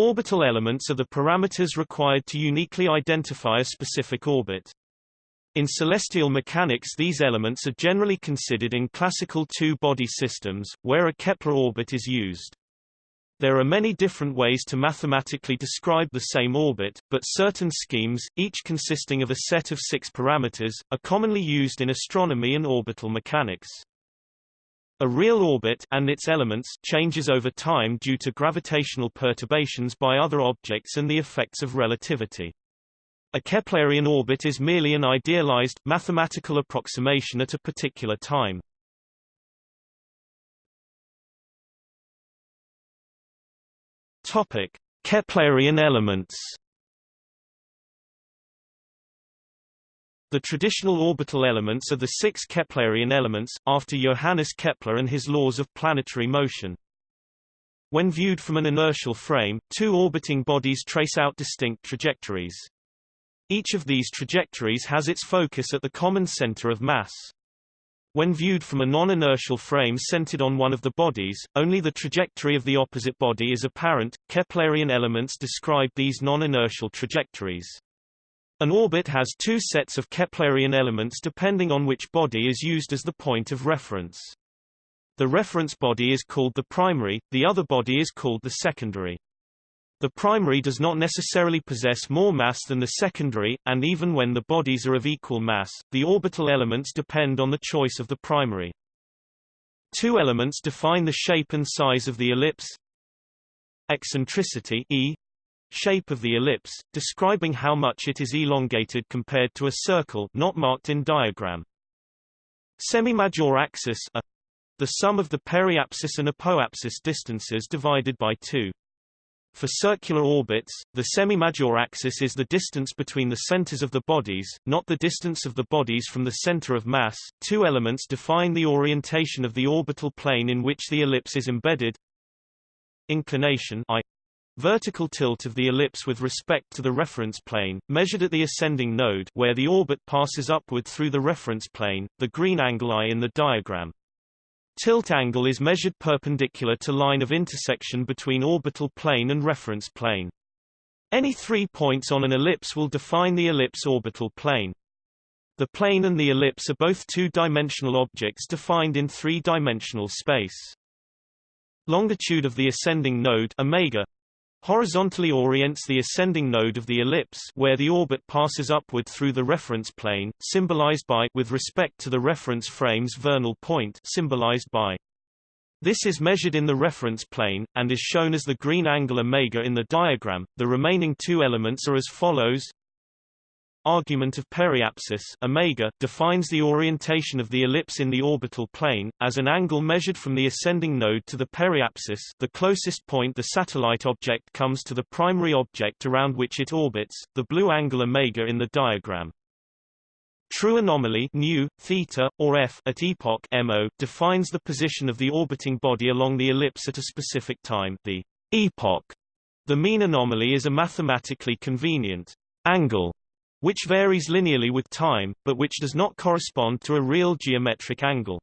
Orbital elements are the parameters required to uniquely identify a specific orbit. In celestial mechanics these elements are generally considered in classical two-body systems, where a Kepler orbit is used. There are many different ways to mathematically describe the same orbit, but certain schemes, each consisting of a set of six parameters, are commonly used in astronomy and orbital mechanics. A real orbit and its elements changes over time due to gravitational perturbations by other objects and the effects of relativity. A Keplerian orbit is merely an idealized, mathematical approximation at a particular time. Topic: Keplerian elements The traditional orbital elements are the six Keplerian elements, after Johannes Kepler and his laws of planetary motion. When viewed from an inertial frame, two orbiting bodies trace out distinct trajectories. Each of these trajectories has its focus at the common center of mass. When viewed from a non-inertial frame centered on one of the bodies, only the trajectory of the opposite body is apparent. Keplerian elements describe these non-inertial trajectories. An orbit has two sets of Keplerian elements depending on which body is used as the point of reference. The reference body is called the primary, the other body is called the secondary. The primary does not necessarily possess more mass than the secondary, and even when the bodies are of equal mass, the orbital elements depend on the choice of the primary. Two elements define the shape and size of the ellipse. Eccentricity e shape of the ellipse, describing how much it is elongated compared to a circle not marked in diagram. Semimajor axis a, the sum of the periapsis and apoapsis distances divided by 2. For circular orbits, the semimajor axis is the distance between the centers of the bodies, not the distance of the bodies from the center of mass. Two elements define the orientation of the orbital plane in which the ellipse is embedded. Inclination I Vertical tilt of the ellipse with respect to the reference plane, measured at the ascending node where the orbit passes upward through the reference plane, the green angle I in the diagram. Tilt angle is measured perpendicular to line of intersection between orbital plane and reference plane. Any three points on an ellipse will define the ellipse orbital plane. The plane and the ellipse are both two-dimensional objects defined in three-dimensional space. Longitude of the ascending node omega horizontally orients the ascending node of the ellipse where the orbit passes upward through the reference plane, symbolized by with respect to the reference frame's vernal point symbolized by. This is measured in the reference plane, and is shown as the green angle omega in the diagram. The remaining two elements are as follows Argument of periapsis omega defines the orientation of the ellipse in the orbital plane, as an angle measured from the ascending node to the periapsis the closest point the satellite object comes to the primary object around which it orbits, the blue angle omega in the diagram. True anomaly nu, theta, or f at epoch mo defines the position of the orbiting body along the ellipse at a specific time the epoch. The mean anomaly is a mathematically convenient angle which varies linearly with time, but which does not correspond to a real geometric angle.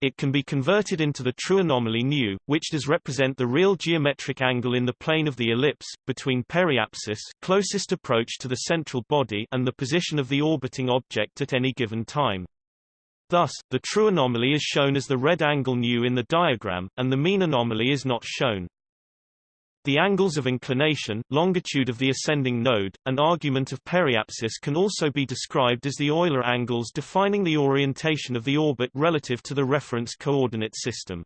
It can be converted into the true anomaly nu, which does represent the real geometric angle in the plane of the ellipse, between periapsis closest approach to the central body and the position of the orbiting object at any given time. Thus, the true anomaly is shown as the red angle nu in the diagram, and the mean anomaly is not shown. The angles of inclination, longitude of the ascending node, and argument of periapsis can also be described as the Euler angles defining the orientation of the orbit relative to the reference coordinate system.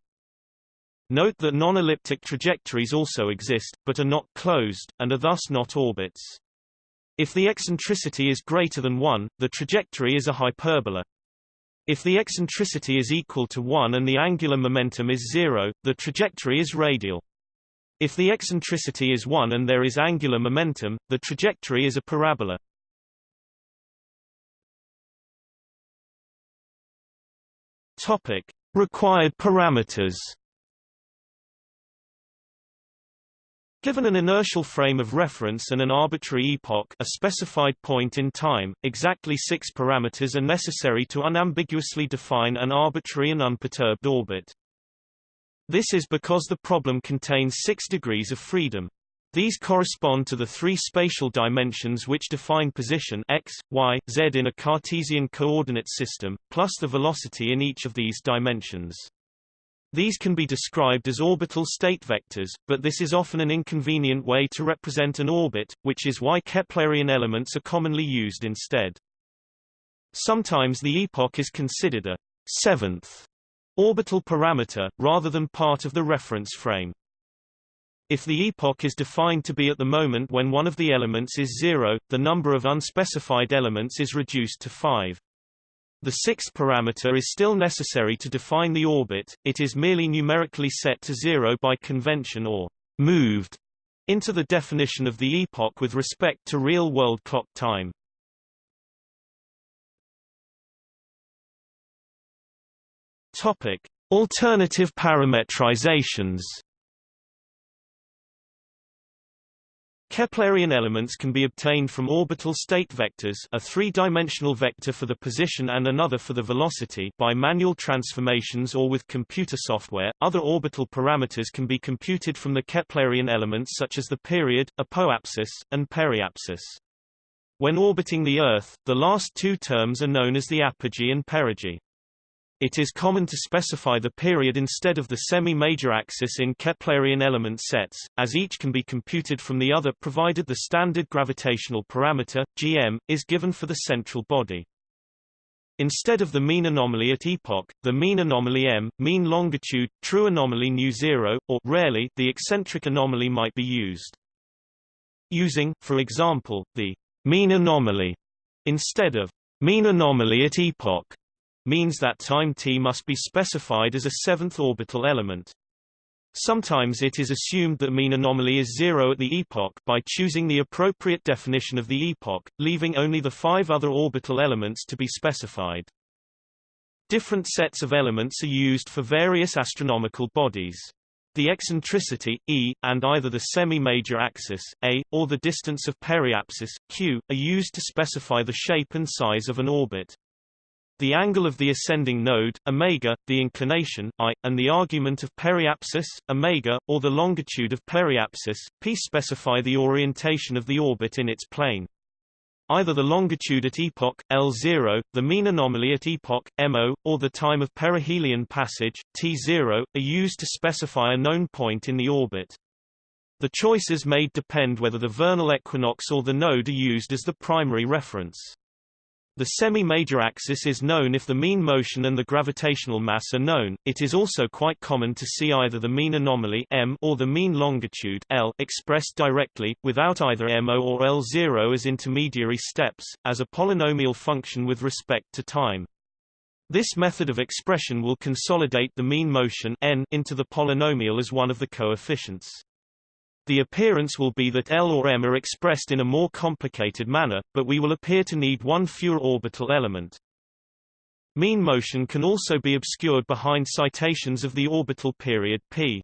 Note that non-elliptic trajectories also exist, but are not closed, and are thus not orbits. If the eccentricity is greater than 1, the trajectory is a hyperbola. If the eccentricity is equal to 1 and the angular momentum is 0, the trajectory is radial. If the eccentricity is 1 and there is angular momentum, the trajectory is a parabola. Topic: Required parameters. Given an inertial frame of reference and an arbitrary epoch a specified point in time, exactly six parameters are necessary to unambiguously define an arbitrary and unperturbed orbit. This is because the problem contains six degrees of freedom. These correspond to the three spatial dimensions which define position x, y, z in a Cartesian coordinate system, plus the velocity in each of these dimensions. These can be described as orbital state vectors, but this is often an inconvenient way to represent an orbit, which is why Keplerian elements are commonly used instead. Sometimes the epoch is considered a seventh orbital parameter, rather than part of the reference frame. If the epoch is defined to be at the moment when one of the elements is zero, the number of unspecified elements is reduced to five. The sixth parameter is still necessary to define the orbit, it is merely numerically set to zero by convention or moved into the definition of the epoch with respect to real-world clock time. Topic: Alternative parametrizations. Keplerian elements can be obtained from orbital state vectors a three-dimensional vector for the position and another for the velocity by manual transformations or with computer software. Other orbital parameters can be computed from the Keplerian elements such as the period, apoapsis, and periapsis. When orbiting the Earth, the last two terms are known as the apogee and perigee. It is common to specify the period instead of the semi-major axis in Keplerian element sets, as each can be computed from the other provided the standard gravitational parameter, gm, is given for the central body. Instead of the mean anomaly at epoch, the mean anomaly m, mean longitude, true anomaly nu zero, or rarely, the eccentric anomaly might be used. Using, for example, the mean anomaly instead of mean anomaly at epoch means that time t must be specified as a seventh orbital element. Sometimes it is assumed that mean anomaly is zero at the epoch by choosing the appropriate definition of the epoch, leaving only the five other orbital elements to be specified. Different sets of elements are used for various astronomical bodies. The eccentricity, e, and either the semi-major axis, a, or the distance of periapsis, q, are used to specify the shape and size of an orbit. The angle of the ascending node, omega, the inclination, i, and the argument of periapsis, omega, or the longitude of periapsis, p specify the orientation of the orbit in its plane. Either the longitude at epoch, L0, the mean anomaly at epoch, MO, or the time of perihelion passage, T0, are used to specify a known point in the orbit. The choices made depend whether the vernal equinox or the node are used as the primary reference. The semi-major axis is known if the mean motion and the gravitational mass are known. It is also quite common to see either the mean anomaly m or the mean longitude L expressed directly, without either mo or L0 as intermediary steps, as a polynomial function with respect to time. This method of expression will consolidate the mean motion n into the polynomial as one of the coefficients. The appearance will be that L or M are expressed in a more complicated manner, but we will appear to need one fewer orbital element. Mean motion can also be obscured behind citations of the orbital period p.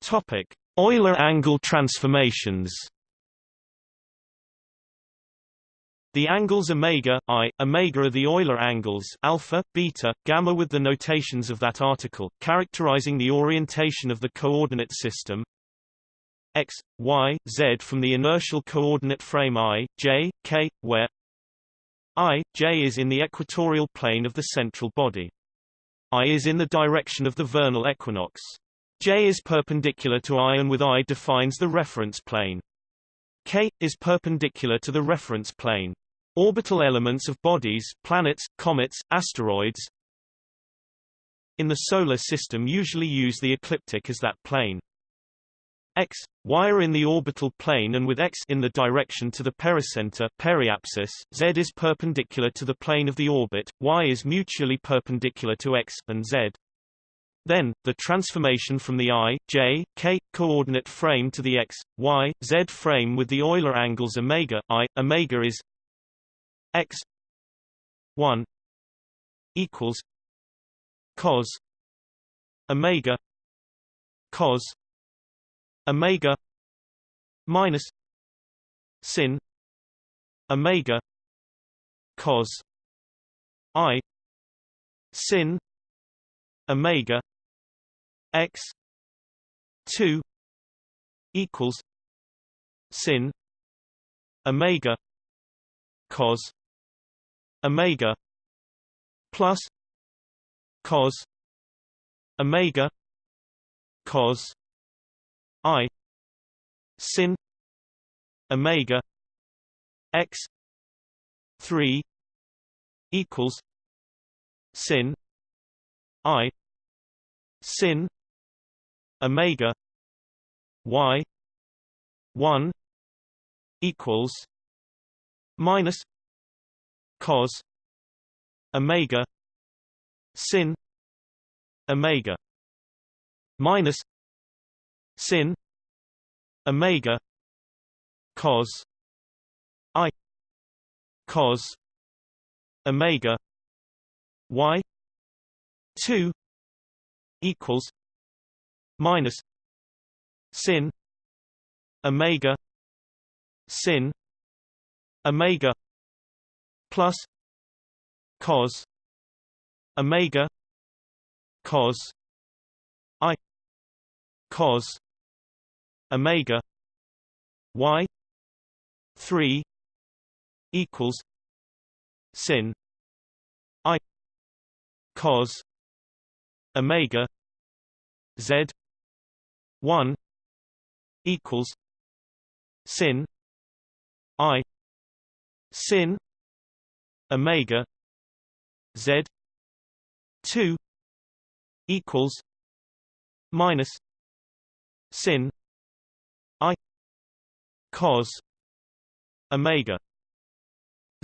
Topic: Euler angle transformations. The angles omega, i, omega are the Euler angles alpha, beta, gamma with the notations of that article, characterizing the orientation of the coordinate system x, y, z from the inertial coordinate frame i, j, k, where i, j is in the equatorial plane of the central body. i is in the direction of the vernal equinox. j is perpendicular to i and with i defines the reference plane. K, is perpendicular to the reference plane. Orbital elements of bodies, planets, comets, asteroids in the Solar System usually use the ecliptic as that plane. X, Y are in the orbital plane and with X in the direction to the pericenter periapsis, Z is perpendicular to the plane of the orbit, Y is mutually perpendicular to X, and Z. Then, the transformation from the i, j, k coordinate frame to the x, y, z frame with the Euler angles omega i, omega is x 1 equals cos omega cos omega minus sin omega cos i sin omega x 2 equals sin omega cos omega plus cos omega cos i sin omega x 3 equals sin i sin omega y 1 equals minus cos omega sin omega minus sin omega cos i cos omega y 2 equals minus sin omega sin omega plus cos omega cos i cos omega y 3 equals sin i cos omega z 1 equals sin i sin omega z 2 equals minus sin i cos omega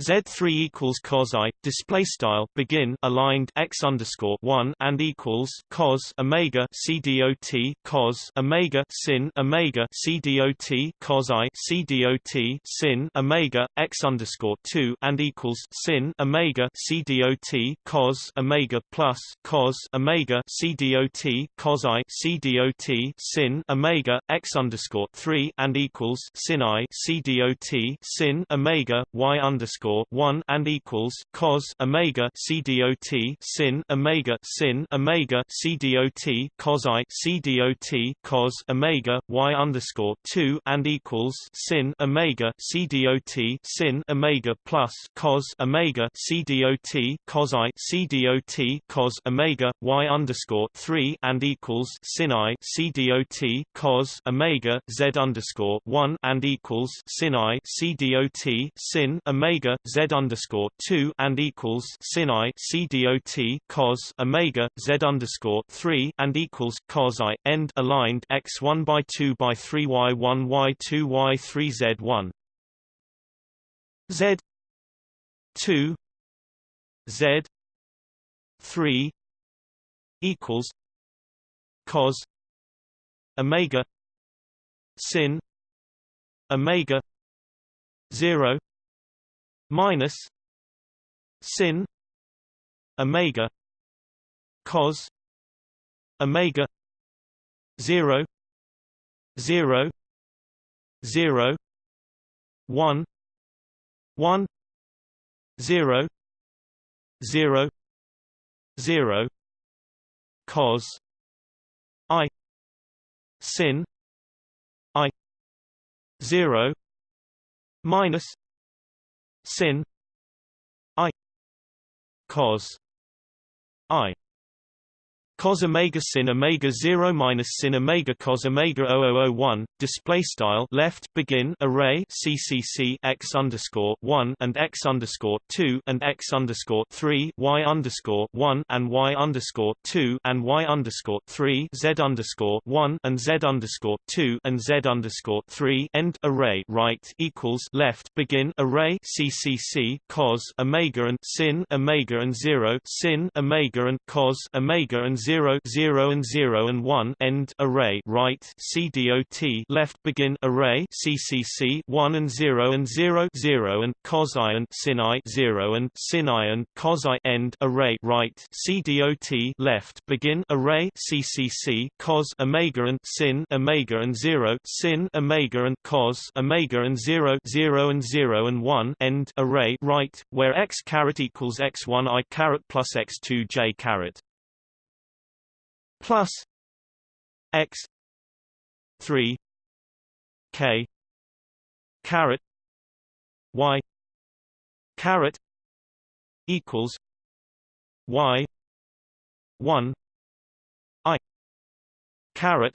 Z3 equals cos i display style begin aligned x underscore one and equals cos omega c dot cos omega sin omega c dot cos i c dot sin omega x underscore two and equals sin omega c dot cos omega plus cos omega c dot cos i c dot sin omega x underscore three and equals sin i c dot sin omega y underscore underscore one and equals cos omega c dot sin omega sin omega c dot cos i c dot cos omega y underscore two and equals sin omega c dot sin omega plus cos omega c dot cos i c dot cos omega y underscore three and equals sin i c dot cos omega z underscore one and equals sin i c dot sin omega z underscore two and equals sin i c dot cos omega z underscore three and equals cos i end aligned x one by two by three y one y two y three z one. Z two z three equals cos omega sin omega zero minus sin omega cos omega 0 0 0 1 1 0 0 0 cos i sin i 0 minus sin i cos i cos omega sin omega 0 minus sin omega cos omega 0001 display style left begin array ccc x underscore 1 and x underscore 2 and x underscore 3 y underscore 1 and y underscore 2 and y underscore 3 z underscore 1 and z underscore 2 and z underscore 3 end array right equals left begin array ccc cos omega and sin omega and 0 sin omega and cos omega and 0 0 and 0 and 1 end array right CDOT left begin array CCC 1 and 0 and 0 0 and cos i and sin i 0 and sin i and cos i end array right CDOT left begin array CCC cos omega and sin omega and 0 sin omega and cos omega and 0 0 and 0 and 1 end array right where x caret equals x1 i caret plus x2 j caret plus x 3 k caret y caret equals y 1 i caret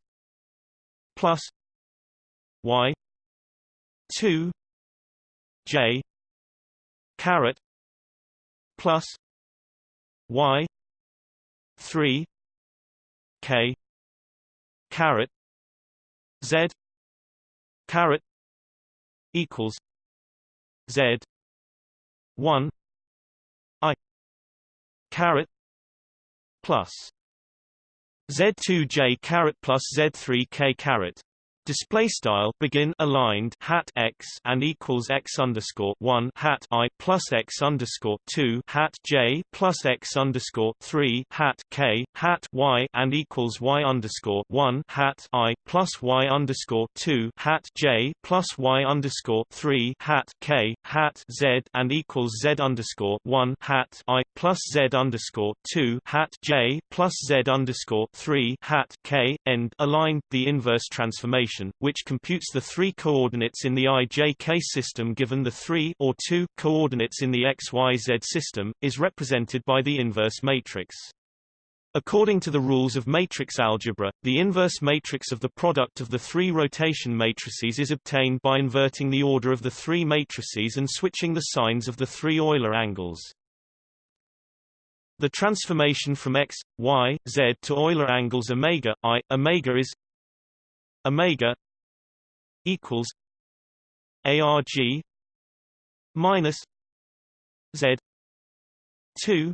plus y 2 j caret plus y 3 k. Caret z. Caret equals. Z. 1 i. Caret plus. Z2j caret plus z3k caret Display style begin aligned hat x and equals x underscore one hat i plus x underscore two hat j plus x underscore three hat k hat y and equals y underscore one hat i plus y underscore two hat j plus y underscore three hat k hat z and equals z underscore one hat i plus z underscore two hat j plus z underscore three hat k end aligned the inverse transformation which computes the three coordinates in the IJK system given the three or two coordinates in the XYZ system, is represented by the inverse matrix. According to the rules of matrix algebra, the inverse matrix of the product of the three rotation matrices is obtained by inverting the order of the three matrices and switching the signs of the three Euler angles. The transformation from x, y, z to Euler angles omega i, omega is omega equals arg minus z 2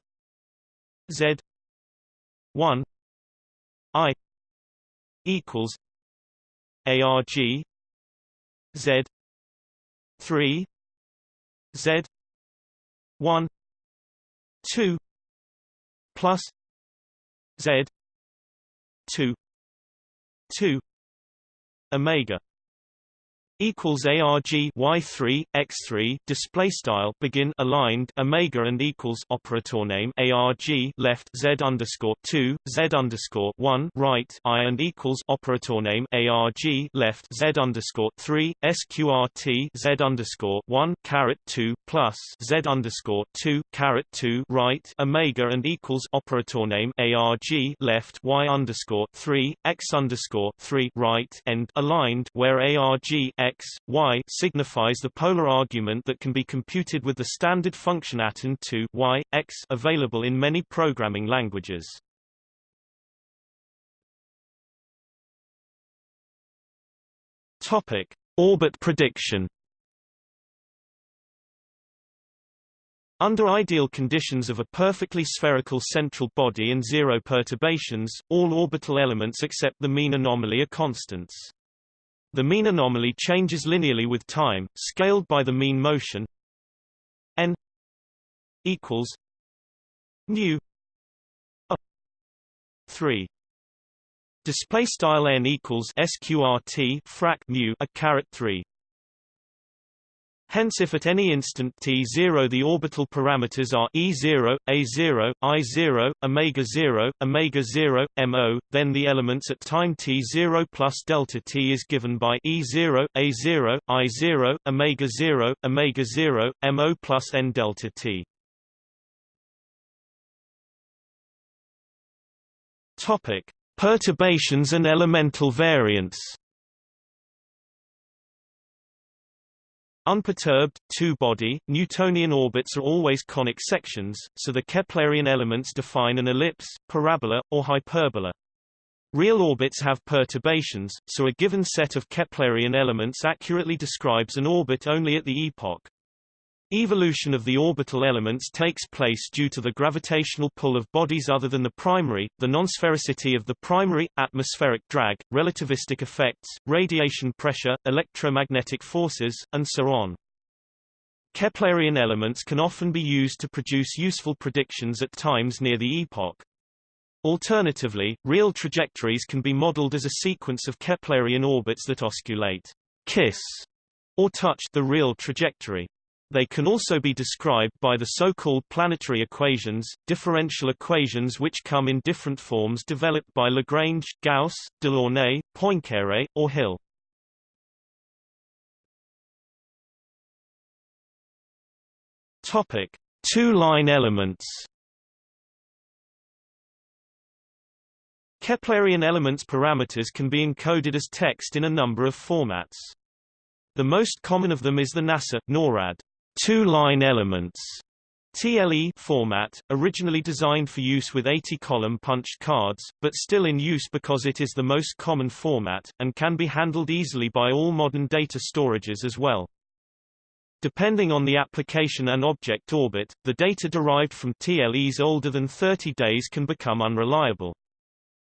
z 1 i equals arg z 3 z 1 2 plus z 2 2 omega equals arg y3 x3 display style begin aligned omega and equals operator name arg left z underscore 2 z underscore 1 right i and equals operator name arg left z underscore 3 sqrt z underscore 1 caret 2 plus z underscore 2 caret 2 right omega and equals operator name arg left y underscore 3 x underscore 3 right end aligned where arg x, y signifies the polar argument that can be computed with the standard function aton to y, x available in many programming languages. Topic: Orbit prediction. Under ideal conditions of a perfectly spherical central body and zero perturbations, all orbital elements except the mean anomaly are constants. The mean anomaly changes linearly with time, scaled by the mean motion. N equals nu 3 display style n equals sqrt frac mu a caret 3 Hence if at any instant t0 the orbital parameters are E0, A0, I0, omega0, omega0, MO, then the elements at time t0 plus delta t is given by E0, A0, I0, omega0, omega0, MO plus n delta t. Topic: Perturbations and elemental variance. Unperturbed, two-body, Newtonian orbits are always conic sections, so the Keplerian elements define an ellipse, parabola, or hyperbola. Real orbits have perturbations, so a given set of Keplerian elements accurately describes an orbit only at the epoch. Evolution of the orbital elements takes place due to the gravitational pull of bodies other than the primary, the non-sphericity of the primary, atmospheric drag, relativistic effects, radiation pressure, electromagnetic forces, and so on. Keplerian elements can often be used to produce useful predictions at times near the epoch. Alternatively, real trajectories can be modeled as a sequence of Keplerian orbits that osculate kiss or touch the real trajectory. They can also be described by the so-called planetary equations, differential equations which come in different forms developed by Lagrange, Gauss, Delaunay, Poincaré, or Hill. Topic: Two-line elements. Keplerian elements parameters can be encoded as text in a number of formats. The most common of them is the NASA NORAD two-line elements TLE format, originally designed for use with 80-column punched cards, but still in use because it is the most common format, and can be handled easily by all modern data storages as well. Depending on the application and object orbit, the data derived from TLEs older than 30 days can become unreliable.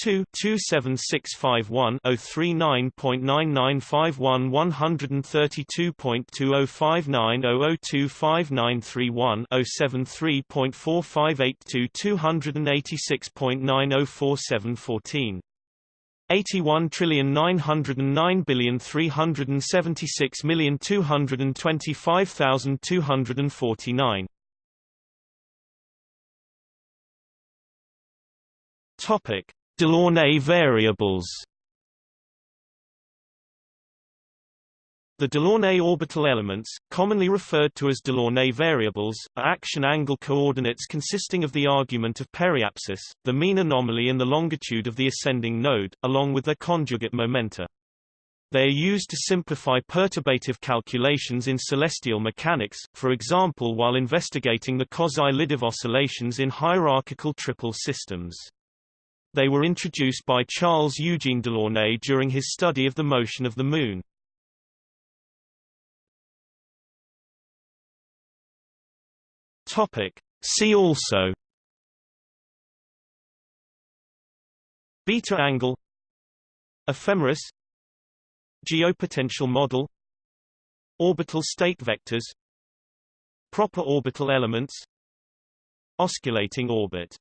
2 27651 039.9951 132.2059 073.4582 286.904714 81 trillion 909 billion 376 million 225,249 Topic Delaunay variables The Delaunay orbital elements, commonly referred to as Delaunay variables, are action angle coordinates consisting of the argument of periapsis, the mean anomaly and the longitude of the ascending node, along with their conjugate momenta. They are used to simplify perturbative calculations in celestial mechanics, for example while investigating the Kozai-Lidov oscillations in hierarchical triple systems. They were introduced by Charles Eugene Delaunay during his study of the motion of the Moon. Topic. See also Beta angle Ephemeris Geopotential model Orbital state vectors Proper orbital elements Osculating orbit